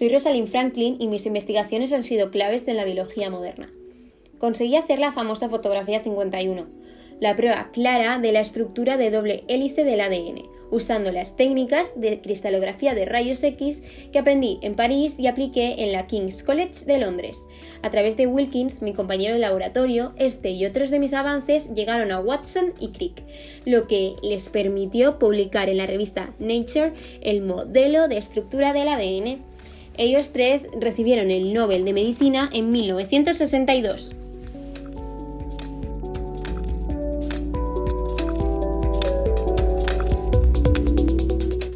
Soy Rosalind Franklin y mis investigaciones han sido claves en la biología moderna. Conseguí hacer la famosa fotografía 51, la prueba clara de la estructura de doble hélice del ADN, usando las técnicas de cristalografía de rayos X que aprendí en París y apliqué en la King's College de Londres. A través de Wilkins, mi compañero de laboratorio, este y otros de mis avances llegaron a Watson y Crick, lo que les permitió publicar en la revista Nature el modelo de estructura del ADN. Ellos tres recibieron el Nobel de Medicina en 1962.